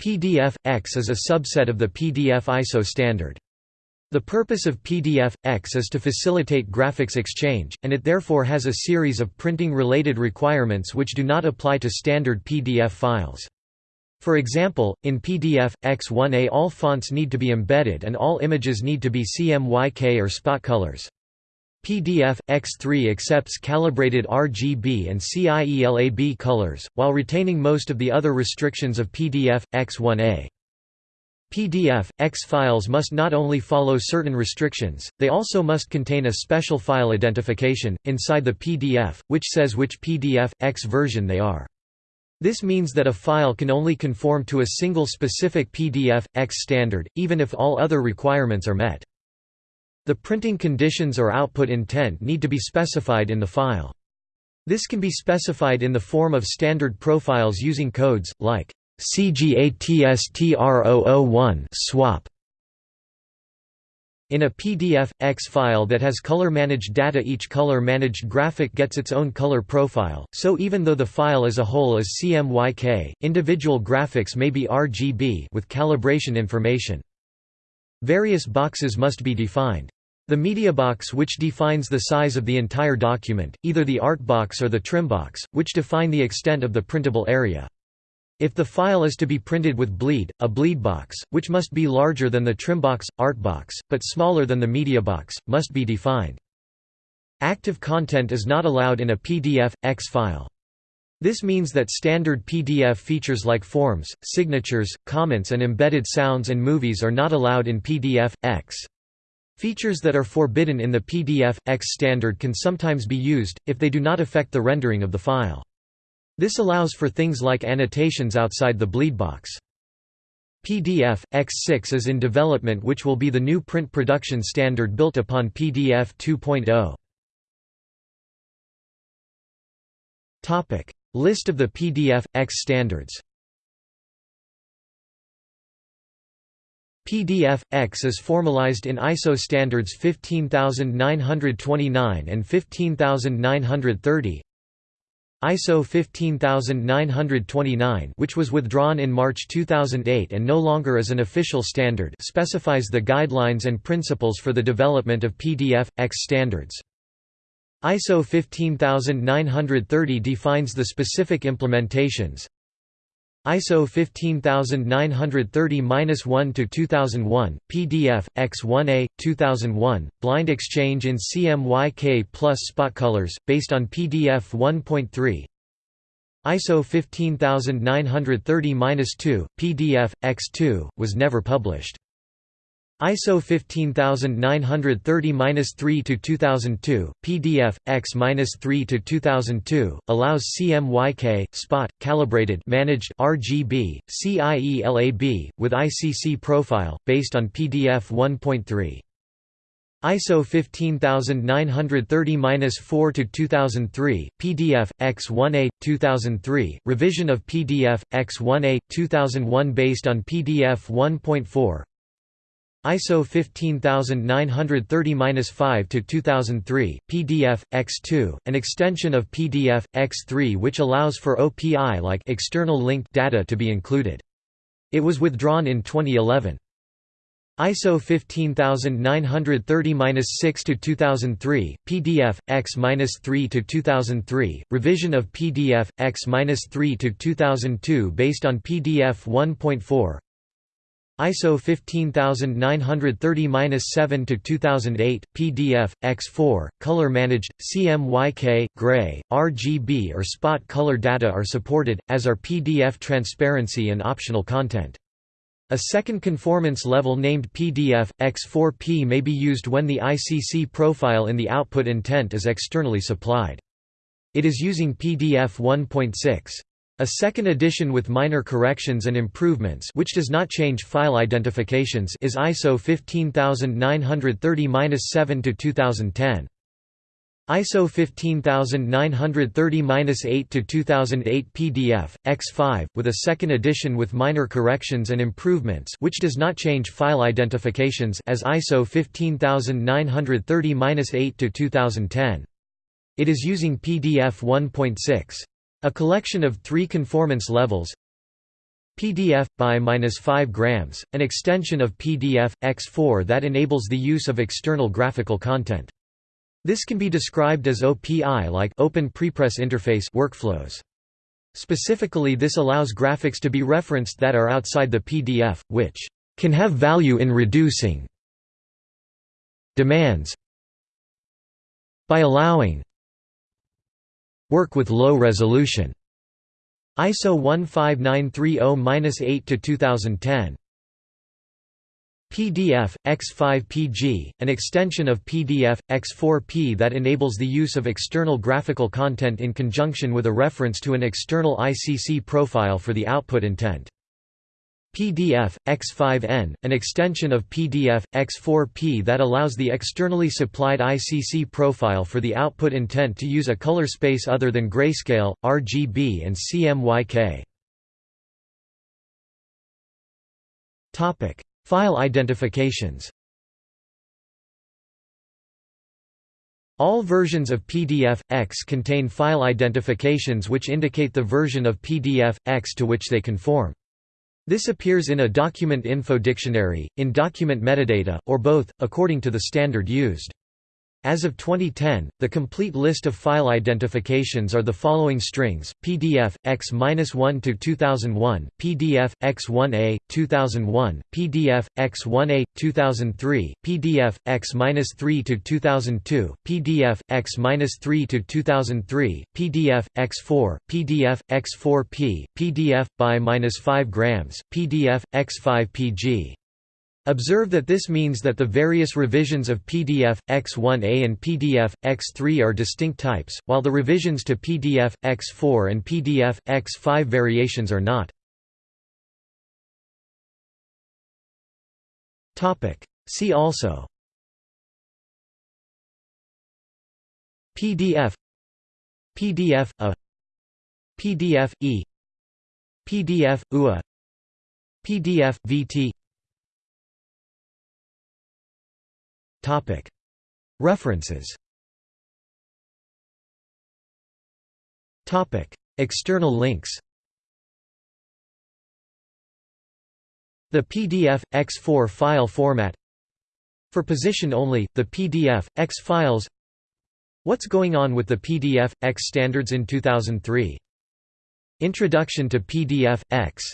PDF-X is a subset of the PDF-ISO standard. The purpose of PDF-X is to facilitate graphics exchange, and it therefore has a series of printing-related requirements which do not apply to standard PDF files. For example, in PDF, X1A all fonts need to be embedded and all images need to be CMYK or spot colors. PDF, X3 accepts calibrated RGB and CIELAB colors, while retaining most of the other restrictions of PDF, X1A. PDF, X files must not only follow certain restrictions, they also must contain a special file identification, inside the PDF, which says which PDF, X version they are. This means that a file can only conform to a single specific PDF, X standard, even if all other requirements are met. The printing conditions or output intent need to be specified in the file. This can be specified in the form of standard profiles using codes, like CGATSTR001 SWOP. In a PDF, X file that has color-managed data each color-managed graphic gets its own color profile, so even though the file as a whole is CMYK, individual graphics may be RGB with calibration information. Various boxes must be defined. The media box, which defines the size of the entire document, either the art box or the trim box, which define the extent of the printable area. If the file is to be printed with bleed, a bleed box, which must be larger than the trim box, art box, but smaller than the media box, must be defined. Active content is not allowed in a PDF, X file. This means that standard PDF features like forms, signatures, comments and embedded sounds and movies are not allowed in PDF, X. Features that are forbidden in the PDF, X standard can sometimes be used, if they do not affect the rendering of the file. This allows for things like annotations outside the bleed box. PDF, X6 is in development which will be the new print production standard built upon PDF 2.0. List of the PDF, X standards PDF, X is formalized in ISO standards 15929 and 15930 ISO 15929 which was withdrawn in March 2008 and no longer is an official standard specifies the guidelines and principles for the development of PDF, X standards. ISO 15930 defines the specific implementations. ISO 15930-1 to 2001 PDF X1A 2001 blind exchange in CMYK plus spot colors based on PDF 1.3 ISO 15930-2 PDF X2 was never published ISO 15930-3 to 2002, PDF X-3 to 2002 allows CMYK spot calibrated managed RGB CIELAB with ICC profile based on PDF 1.3. ISO 15930-4 to 2003, PDF X1A 2003, revision of PDF X1A 2001 based on PDF 1.4. ISO 15930-5 to 2003, PDF X2, an extension of PDF X3 which allows for OPI like external linked data to be included. It was withdrawn in 2011. ISO 15930-6 to 2003, PDF X-3 to 2003, revision of PDF X-3 to 2002 based on PDF 1.4. ISO 15930-7 to 2008, PDF, X4, color managed, CMYK, gray, RGB or spot color data are supported, as are PDF transparency and optional content. A second conformance level named PDF, X4P may be used when the ICC profile in the output intent is externally supplied. It is using PDF 1.6. A second edition with minor corrections and improvements which does not change file identifications is ISO 15930-7 to 2010. ISO 15930-8 to 2008 PDF X5 with a second edition with minor corrections and improvements which does not change file identifications as ISO 15930-8 to 2010. It is using PDF 1.6. A collection of three conformance levels PDF by minus 5 grams, an extension of PDF X4 that enables the use of external graphical content. This can be described as OPI like Open Prepress Interface workflows. Specifically this allows graphics to be referenced that are outside the PDF, which can have value in reducing demands by allowing work with low resolution. ISO 15930-8 to 2010. PDF X5PG, an extension of PDF X4P that enables the use of external graphical content in conjunction with a reference to an external ICC profile for the output intent. PDF, X5N, an extension of PDF, X4P that allows the externally supplied ICC profile for the output intent to use a color space other than grayscale, RGB and CMYK. File identifications All versions of PDF, X contain file identifications which indicate the version of PDF, X to which they conform. This appears in a document info dictionary, in document metadata, or both, according to the standard used. As of 2010, the complete list of file identifications are the following strings: PDF X-1 to 2001, PDF X1A 2001, PDF X1A 2003, PDF X-3 to 2002, PDF X-3 to 2003, PDF X4, PDF X4P, PDF by -5 grams, PDF X5PG. Observe that this means that the various revisions of PDF, X1A and PDF, X3 are distinct types, while the revisions to PDF, X4 and PDF, X5 variations are not. See also. PDF PDF A. PDF E. PDF UA PDF VT References. External links. The PDF, X4 file format. For position only, the PDF, X files. What's going on with the PDF, X standards in 2003 Introduction to PDF, X